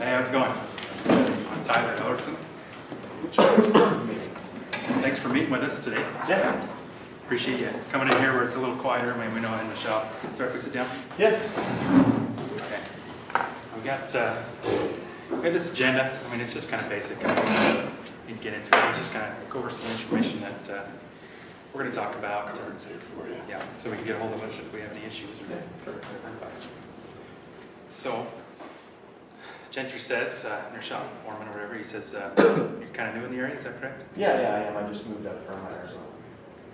Hey, how's it going? I'm Tyler Ellerson. Thanks for meeting with us today. Yeah. Appreciate you coming in here where it's a little quieter, I mean, we know in the shop. Sorry if we sit down? Yeah. Okay. We got, uh, we have this agenda, I mean, it's just kind of basic. I to get into it, it's just kind of go over some information that uh, we're going to talk about. for you. Yeah, so we can get a hold of us if we have any issues or Sure. So, Gentry says, uh, in your foreman or whatever, he says, uh, you're kind of new in the area, is that correct? Yeah, yeah, I am. I just moved up from Arizona.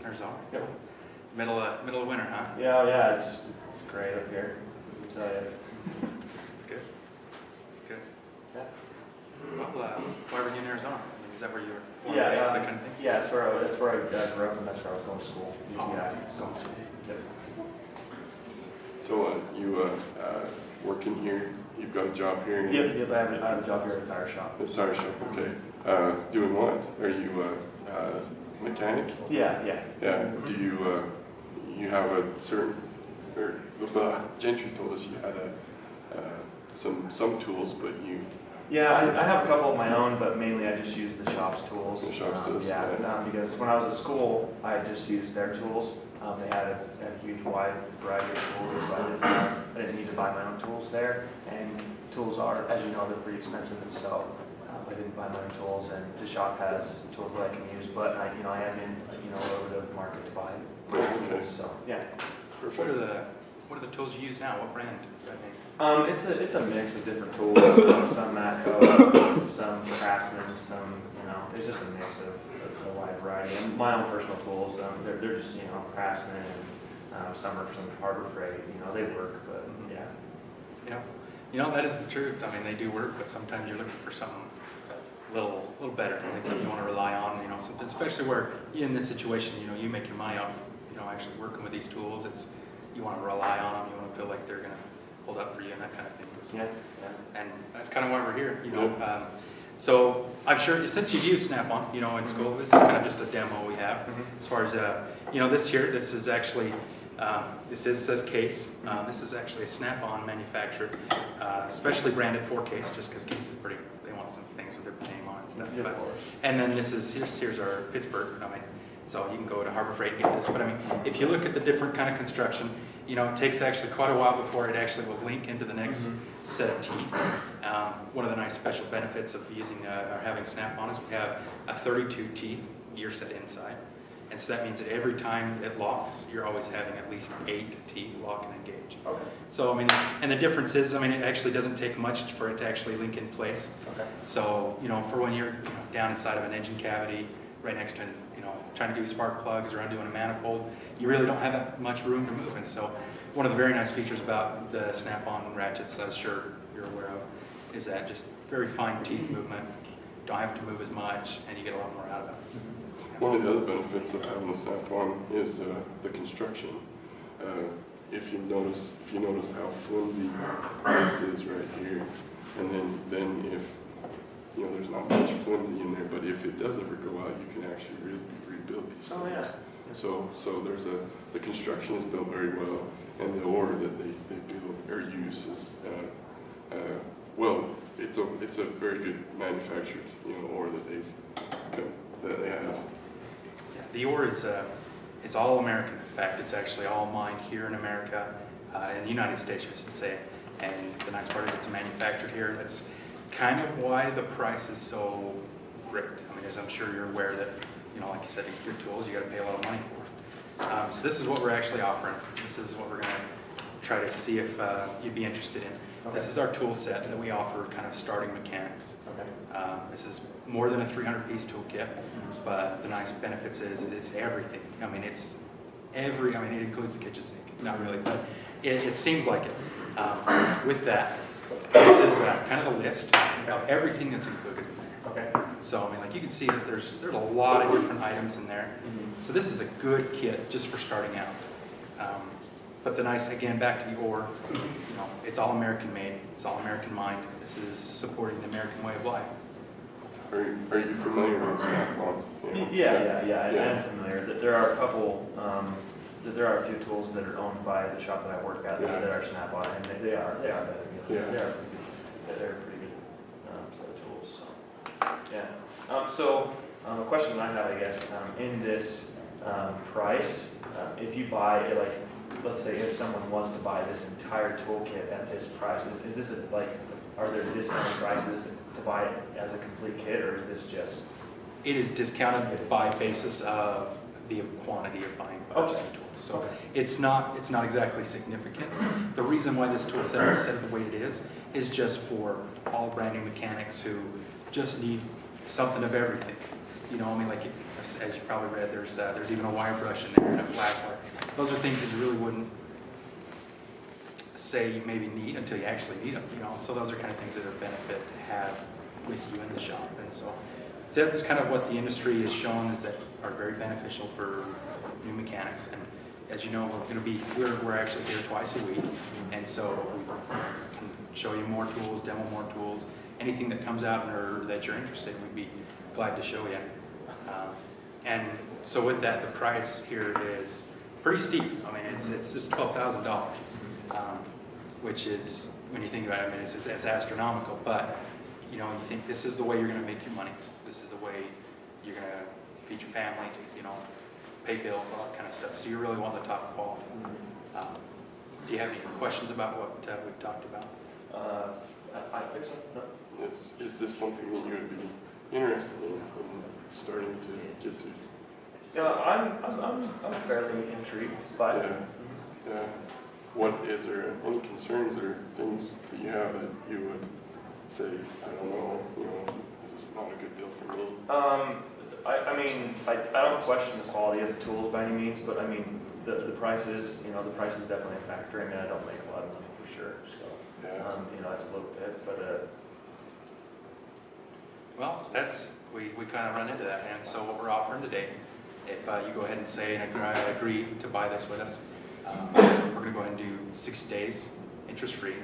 Arizona? Yep. Middle of, middle of winter, huh? Yeah, yeah, it's it's great up here. Let me tell you. It's good. It's good. Yeah. Well, uh, why were you in Arizona? I mean, is that where you were born Yeah, and raised, uh, that kind of thing? Yeah, that's where I, that's where I uh, grew up, and that's where I was going to school. Oh, UTI. going to school. Yep. So, uh, you, uh, uh, working here, you've got a job here in Yep, yep. I have, a, I have a job here at a tire shop. the tire shop, okay. Uh, doing what? Are you, uh, uh, mechanic? Yeah, yeah. Yeah, do you, uh, you have a certain, or, well, Gentry told us you had a, uh, some, some tools, but you, Yeah, I, I have a couple of my own, but mainly I just use the shop's tools. The shop's Um, tools, Yeah, yeah. um, because when I was at school, I just used their tools. Um, they had a, a huge wide variety of tools, so I didn't, I didn't need to buy my own tools there. And tools are, as you know, they're pretty expensive, and so um, I didn't buy my own tools. And the shop has tools that I can use, but I, you know, I am in, you know, over the market to buy Oh, okay. tools. So yeah, What are the, what are the tools you use now? What brand? do I think? um, it's a it's a mix of different tools. um, some Matco, some Craftsman, some you know, it's just a mix of, of a wide variety. And my own personal tools, um, they're they're just you know Craftsman and um, some are some Harbor Freight. You know, they work, but yeah. Yeah, you know, that is the truth. I mean, they do work, but sometimes you're looking for something a little, little better. I think something you want to rely on, you know, something, especially where in this situation, you know, you make your money off, you know, actually working with these tools. It's, you want to rely on them, you want to feel like they're going to hold up for you and that kind of thing. So- Yeah, yeah. And that's kind of why we're here, you know. Um, So I'm sure, since you've used Snap-on, you know, in school, this is kind of just a demo we have. As far as, uh, you know, this here, this is actually, um, this is, says case. Uh, This is actually a Snap-on manufactured, uh, specially branded for case, just because case is pretty, they want some things with their name on and stuff. Yeah, But- and then this is, here's, here's our Pittsburgh, I mean, so you can go to Harbor Freight and get this, but I mean, if you look at the different kind of construction, you know, it takes actually quite a while before it actually will link into the next Mhm. set of teeth. Um, one of the nice special benefits of using, uh, or having Snap-on is we have a thirty-two teeth gear set inside. And so that means that every time it locks, you're always having at least eight teeth lock and engage. Okay. So, I mean, and the difference is, I mean, it actually doesn't take much for it to actually link in place. Okay. So, you know, for when you're you know, down inside of an engine cavity, right next to, know, trying to do spark plugs or undoing a manifold, you really don't have that much room to move. And so, one of the very nice features about the snap-on ratchets, as sure you're aware of, is that just very fine teeth movement, don't have to move as much, and you get a lot more out of it. one of the other benefits of having a snap-on is, uh, the construction. Uh, if you notice, if you notice how flimsy this is right here, and then, then if, you know, there's not much flimsy in there, but if it does ever go out, you can actually re- rebuild these things. Oh yeah. So, so there's a, the construction is built very well, and the ore that they, they build or use is, uh, uh, well, it's a, it's a very good manufactured, you know, ore that they've, come- that they have. Yeah, The ore is, uh, it's all American. In fact, it's actually all mined here in America, uh, in the United States, I should say. And the nice part is it's manufactured here. That's kind of why the price is so great. I mean, as I'm sure you're aware that, you know, like you said, your tools, you gotta pay a lot of money for. Um, so this is what we're actually offering. This is what we're gonna try to see if, uh, you'd be interested in. This is our tool set that we offer kind of starting mechanics. Okay. Um, This is more than a 300-piece toolkit, but the nice benefits is it's everything. I mean, it's every, I mean, it includes the kitchen sink, not really, but it, it seems like it. Um, With that, this is uh, kind of a list of everything that's included. Okay. So, I mean, like, you can see that there's, there's a lot of different items in there. Mhm. So this is a good kit just for starting out. Um, But the nice, again, back to the ore, you know, it's all American made, it's all American mined. This is supporting the American way of life. Are, you- are you familiar with snap-on? Y- Yeah, yeah, yeah, I- Yeah. I'm familiar. Th- There are a couple, um, th- there are a few tools that are owned by the shop that I work at Yeah. that are Snap-on, and they- they are, they are better. you know, Yeah. They are pretty good. They're pretty good. Yeah, um, so, um, a question I have, I guess, um, in this, um, price, um, if you buy, like, let's say if someone wants to buy this entire toolkit at this price, is, is this a, like, are there discounted prices to buy it as a complete kit, or is this just? It is discounted by basis of the quantity of buying purchasing tools. So it's not, it's not exactly significant. The reason why this tool set is set the way it is, is just for all brand new mechanics who just need something of everything. You know, I mean, like, as you probably read, there's, uh, there's even a wire brush in there and a flashlight. Those are things that you really wouldn't say you maybe need until you actually need them, you know? So those are kind of things that are a benefit to have with you in the shop. And so that's kind of what the industry has shown is that are very beneficial for new mechanics. And as you know, we're going to be, we're, we're actually here twice a week. And so we can show you more tools, demo more tools, anything that comes out or that you're interested in, we'd be glad to show you. Um, And so with that, the price here is pretty steep. I mean, it's, it's just twelve thousand dollars, um, which is, when you think about it, I mean, it's, it's astronomical. But, you know, you think this is the way you're gonna make your money. This is the way you're gonna feed your family, you know, pay bills, all that kind of stuff. So you really want the top quality. Um, Do you have any questions about what uh, we've talked about? Uh, I, I think so, no. Is, is this something that you would be interested in, in starting to get to? Yeah, I'm, I'm, I'm, I'm fairly intrigued by it. Yeah. Yeah. What, is there any concerns or things that you have that you would say, I don't know, you know, this is not a good deal for me? Um, I, I mean, I, I don't question the quality of the tools by any means, but I mean, the, the prices, you know, the price is definitely a factor. I mean, I don't make a lot of money for sure, so, Yeah. Um, you know, it's a little bit, but, uh, Well, that's, we, we kind of run into that, and so what we're offering today, if uh, you go ahead and say and agree- agree to buy this with us, um, we're gonna go ahead and do sixty days, interest-free,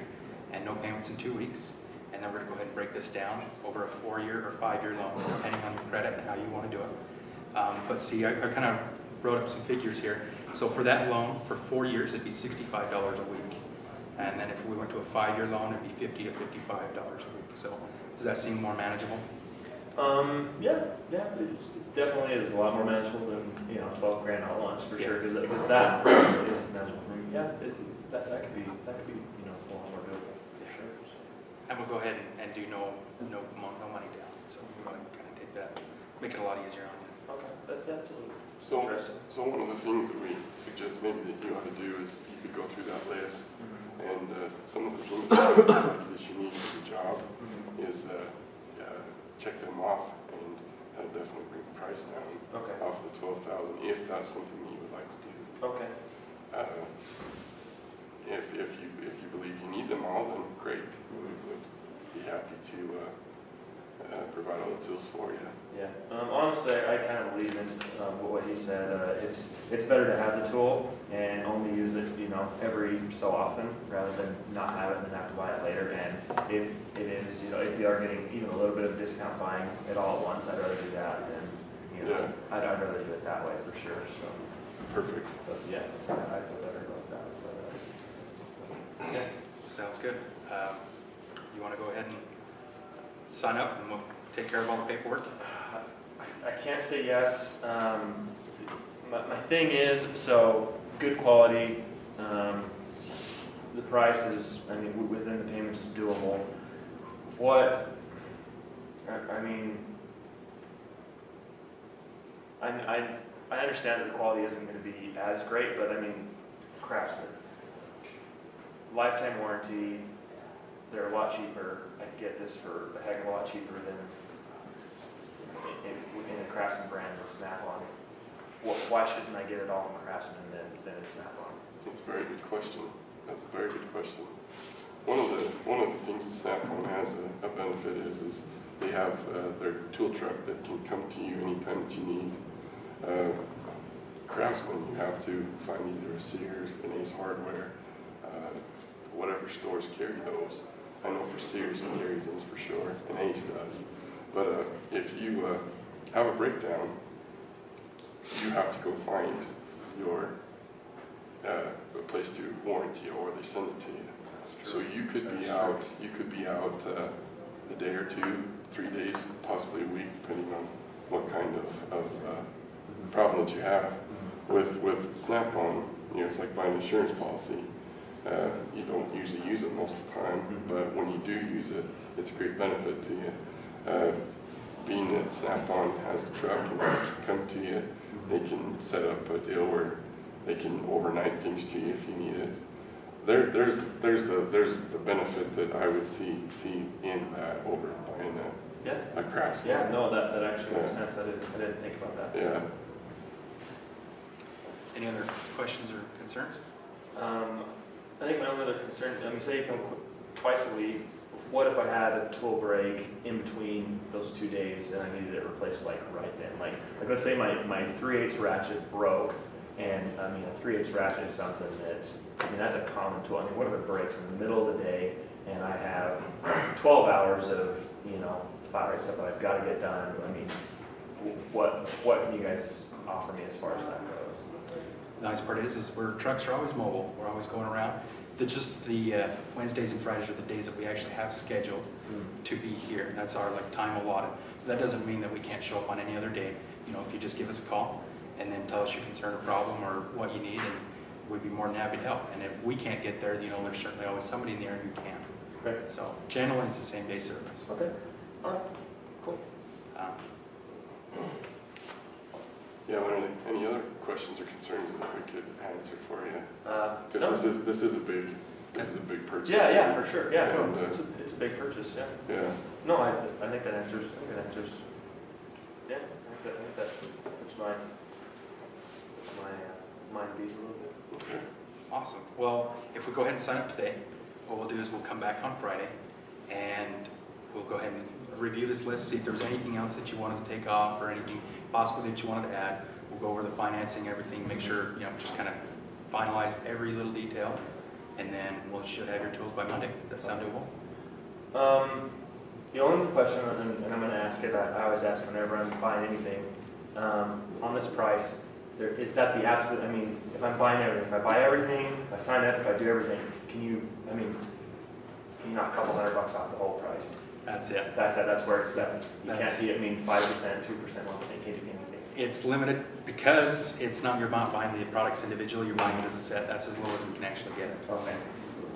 and no payments in two weeks, and then we're gonna go ahead and break this down over a four-year or five-year loan, depending on your credit and how you wanna do it. Um, But see, I, I kind of wrote up some figures here, so for that loan, for four years, it'd be sixty-five dollars a week. And then if we went to a five-year loan, it'd be fifty to fifty-five dollars a week, so does that seem more manageable? um, yeah, yeah, it definitely is a lot more manageable than, you know, twelve grand all at once, for Yeah. sure, because, because that really is manageable for me. Yeah, it, that, that could be, that could be, you know, a lot more doable, for sure. so. And we'll go ahead and- and do no, no, no money down, so we're going to kind of take that, make it a lot easier on you. Okay, that, that's a little So, interesting. so one of the things that we suggest maybe that you ought to do is you could go through that list and uh, some of the things that you need for the job is uh, uh, check them off and that'll definitely bring the price down Okay, off the twelve thousand if that's something that you would like to do. okay, Uh, If, if you, if you believe you need them all, then great, we would be happy to uh, provide all the tools for you. yeah. Um, honestly, I kind of believe in, um, what he said, uh, it's, it's better to have the tool and only use it, you know, every so often, rather than not have it and then have to buy it later. And if it is, you know, if you are getting even a little bit of discount buying it all at once, I'd rather do that than, you know, Yeah. I'd, I'd rather do it that way for sure, so. Perfect. But yeah, I feel better about that, but, uh, Yeah. Sounds good. Um, You want to go ahead and sign up and we'll take care of all the paperwork? I can't say yes. Um, my, my thing is, so good quality. Um, the price is, I mean, within the payments is doable. What, I, I mean, I, I, I understand that the quality isn't going to be as great, but I mean, Craftsman, lifetime warranty. They're a lot cheaper. I could get this for a heck of a lot cheaper than in, in a Craftsman brand than Snap-on. Wh- Why shouldn't I get it all in Craftsman than, than Snap-on? It's a very good question. That's a very good question. One of the, one of the things that Snap-on has a, a benefit is, is they have uh, their tool truck that can come to you anytime that you need. Uh, Craftsman, you have to find either a Sears, an Ace Hardware, uh, whatever stores carry those. I know for Sears, he carries those for sure, and Ace does. But uh, if you uh, have a breakdown, you have to go find your uh, a place to warranty or they send it to you. So you could be out, you could be out uh, a day or two, three days, possibly a week, depending on what kind of, of uh, problem that you have. With, with Snap-on, you know, it's like buying an insurance policy. Uh, You don't usually use it most of the time, Mhm. but when you do use it, it's a great benefit to you. Uh, Being that Snap-on has a truck and they can come to you, they can set up a deal where they can overnight things to you if you need it. There, there's, there's the, there's the benefit that I would see, see in that over buying a, Yeah, a Craftsman. yeah, no, that, that actually makes Yeah. sense, I didn't, I didn't think about that. Yeah. Any other questions or concerns? Um, I think my only other concern, I mean, say you come twice a week, what if I had a tool break in between those two days and I needed it replaced like right then? Like, like let's say my, my three eighths ratchet broke, and I mean, a three eighths ratchet is something that, I mean, that's a common tool. I mean, what if it breaks in the middle of the day and I have twelve hours of, you know, firing stuff that I've gotta get done? I mean, what, what can you guys offer me as far as that goes? The nice part is, is we're, trucks are always mobile, we're always going around. The, just the uh, Wednesdays and Fridays are the days that we actually have scheduled to be here. That's our like time allotted. That doesn't mean that we can't show up on any other day. You know, if you just give us a call and then tell us your concern or problem or what you need, and we'd be more than happy to help. And if we can't get there, you know, there's certainly always somebody in the area who can. Okay. So generally, it's the same day service. Okay, all right, cool. Um, Yeah, what are the- any other questions or concerns that we could answer for you? Uh, Because no. this is, this is a big, this is a big purchase. Yeah, yeah, for sure, yeah, no, it's, uh, it's a- it's a big purchase, yeah. Yeah, No, I, I think that answers, I think that answers, yeah, I think that, I think that puts my, puts my, uh, mind at ease a little bit. okay. Awesome. Well, if we go ahead and sign up today, what we'll do is we'll come back on Friday and we'll go ahead and review this list, see if there's anything else that you wanted to take off or anything possibly that you wanted to add. We'll go over the financing, everything, make sure, you know, just kind of finalize every little detail. And then we'll should have your tools by Monday. Does that sound doable? Um, the only question, and, and I'm gonna ask it, I, I always ask whenever I'm buying anything, um, on this price, is there, is that the absolute, I mean, if I'm buying everything, if I buy everything, if I sign up, if I do everything, can you, I mean, can you knock a couple hundred bucks off the whole price? That's it. That's, it. that's where it's set. You can't That's- see, I mean, five percent, two percent, one percent, can't do anything. It's limited because it's not, you're not buying the products individually, you're buying it as a set. That's as low as we can actually get it. Okay.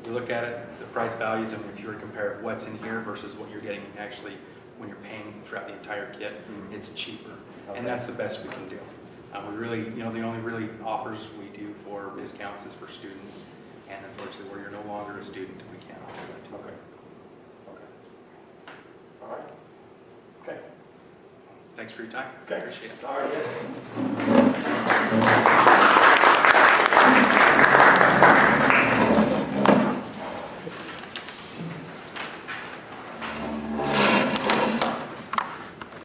We look at it, the price values, and if you were to compare what's in here versus what you're getting actually when you're paying throughout the entire kit, it's cheaper. Okay. And that's the best we can do. Uh, we really, you know, the only really offers we do for discounts is for students. And unfortunately, where you're no longer a student, we can't offer that to you. Okay. All right. Okay. Thanks for your time. Okay. Appreciate it. All right.